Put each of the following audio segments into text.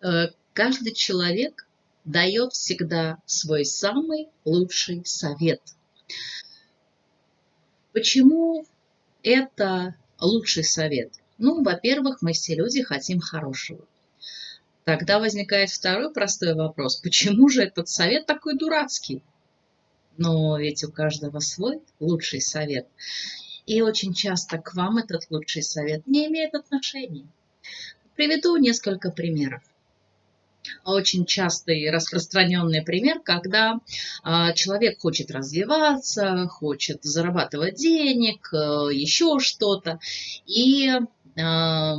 Э, каждый человек дает всегда свой самый лучший совет. Почему это лучший совет? Ну, во-первых, мы все люди хотим хорошего. Тогда возникает второй простой вопрос. Почему же этот совет такой дурацкий? Но ведь у каждого свой лучший совет. И очень часто к вам этот лучший совет не имеет отношения. Приведу несколько примеров. Очень частый распространенный пример, когда а, человек хочет развиваться, хочет зарабатывать денег, э, еще что-то, и а,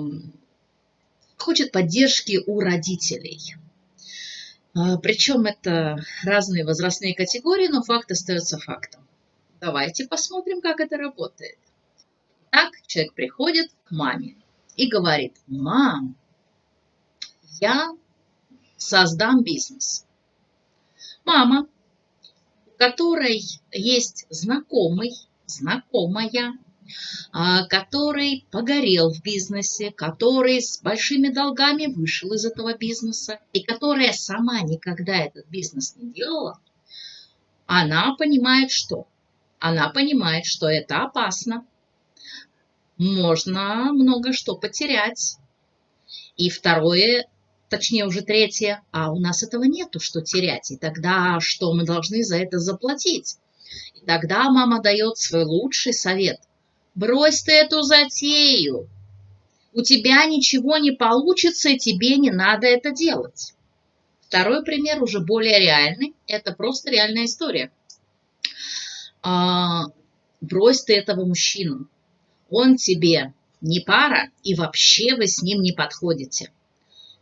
хочет поддержки у родителей. А, Причем это разные возрастные категории, но факт остается фактом. Давайте посмотрим, как это работает. Так человек приходит к маме и говорит, мам, я создам бизнес. Мама, у которой есть знакомый, знакомая, а, который погорел в бизнесе, который с большими долгами вышел из этого бизнеса и которая сама никогда этот бизнес не делала, она понимает что? Она понимает, что это опасно. Можно много что потерять. И второе, точнее уже третье, а у нас этого нету, что терять. И тогда что мы должны за это заплатить? И тогда мама дает свой лучший совет. Брось ты эту затею. У тебя ничего не получится, и тебе не надо это делать. Второй пример уже более реальный. Это просто реальная история. А, брось ты этого мужчину. Он тебе не пара, и вообще вы с ним не подходите.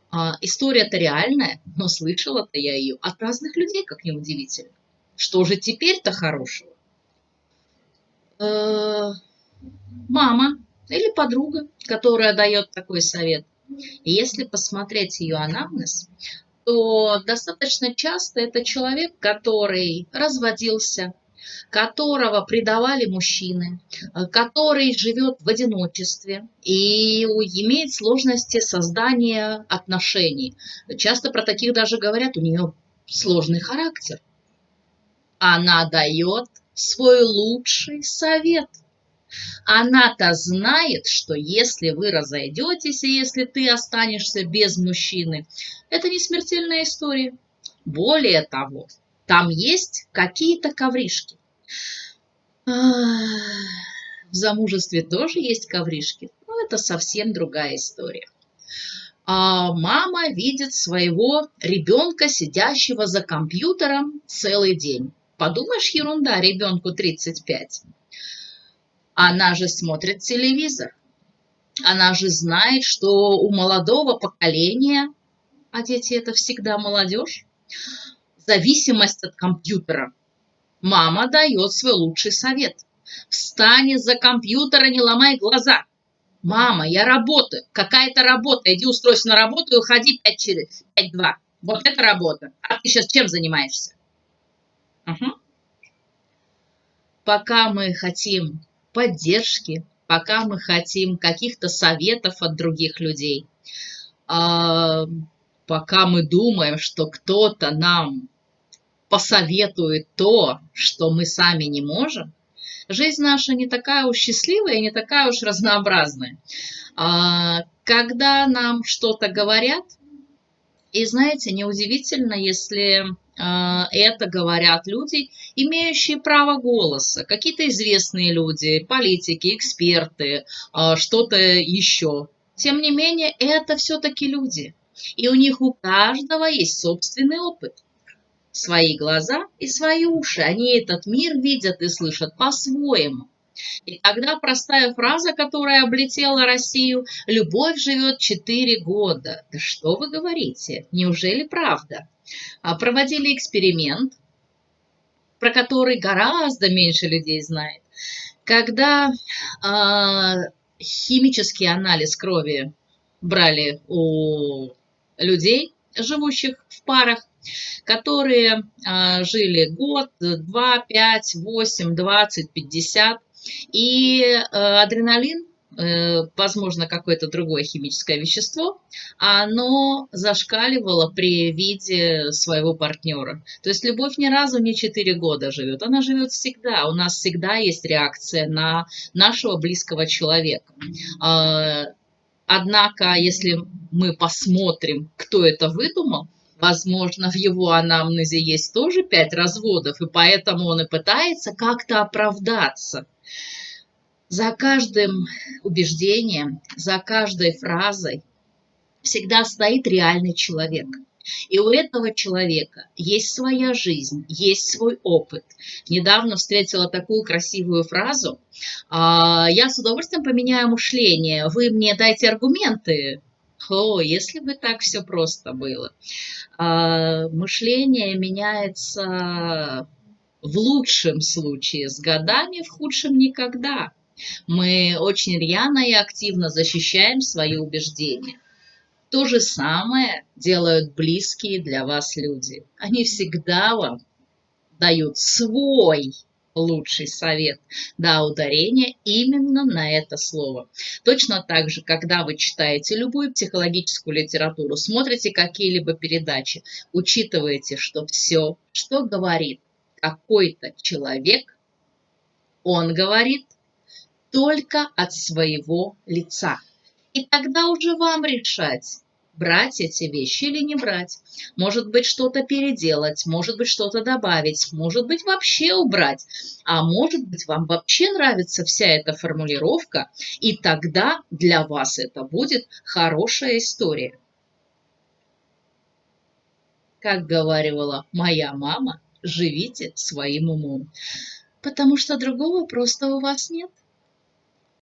А, История-то реальная, но слышала-то я ее от разных людей, как ни удивительно. Что же теперь-то хорошего? Э, мама или подруга, которая дает такой совет. Если посмотреть ее анамнез, то достаточно часто это человек, который разводился, которого предавали мужчины, который живет в одиночестве и имеет сложности создания отношений. Часто про таких даже говорят, у нее сложный характер. Она дает свой лучший совет – она-то знает, что если вы разойдетесь, и если ты останешься без мужчины, это не смертельная история. Более того, там есть какие-то ковришки. В замужестве тоже есть ковришки, но это совсем другая история. А мама видит своего ребенка, сидящего за компьютером целый день. Подумаешь, ерунда, ребенку 35. Она же смотрит телевизор. Она же знает, что у молодого поколения, а дети это всегда молодежь, зависимость от компьютера. Мама дает свой лучший совет. Встань из-за компьютера, не ломай глаза. Мама, я работаю. Какая-то работа. Иди устройся на работу и уходи 5 через 5-2. Вот это работа. А ты сейчас чем занимаешься? Угу. Пока мы хотим поддержки, пока мы хотим каких-то советов от других людей, а, пока мы думаем, что кто-то нам посоветует то, что мы сами не можем, жизнь наша не такая уж счастливая и не такая уж разнообразная. А, когда нам что-то говорят, и знаете, неудивительно, если а, это говорят люди, имеющие право голоса, какие-то известные люди, политики, эксперты, а, что-то еще. Тем не менее, это все-таки люди. И у них у каждого есть собственный опыт. Свои глаза и свои уши. Они этот мир видят и слышат по-своему. И тогда простая фраза, которая облетела Россию, «Любовь живет четыре года». Да что вы говорите? Неужели правда? А, проводили эксперимент, про который гораздо меньше людей знает. Когда а, химический анализ крови брали у людей, живущих в парах, которые а, жили год, два, пять, восемь, двадцать, пятьдесят, и а, адреналин Э, возможно, какое-то другое химическое вещество, оно зашкаливало при виде своего партнера. То есть любовь ни разу не 4 года живет, она живет всегда. У нас всегда есть реакция на нашего близкого человека. А, однако, если мы посмотрим, кто это выдумал, Возможно, в его анамнезе есть тоже пять разводов, и поэтому он и пытается как-то оправдаться. За каждым убеждением, за каждой фразой всегда стоит реальный человек. И у этого человека есть своя жизнь, есть свой опыт. Недавно встретила такую красивую фразу. «А, Я с удовольствием поменяю мышление. Вы мне дайте аргументы. О, если бы так все просто было. А, мышление меняется в лучшем случае с годами, в худшем никогда. Мы очень рьяно и активно защищаем свои убеждения. То же самое делают близкие для вас люди. Они всегда вам дают свой лучший совет. Да, ударение именно на это слово. Точно так же, когда вы читаете любую психологическую литературу, смотрите какие-либо передачи, учитываете, что все, что говорит какой-то человек, он говорит только от своего лица. И тогда уже вам решать, брать эти вещи или не брать. Может быть, что-то переделать, может быть, что-то добавить, может быть, вообще убрать. А может быть, вам вообще нравится вся эта формулировка, и тогда для вас это будет хорошая история. Как говорила моя мама, живите своим умом, потому что другого просто у вас нет.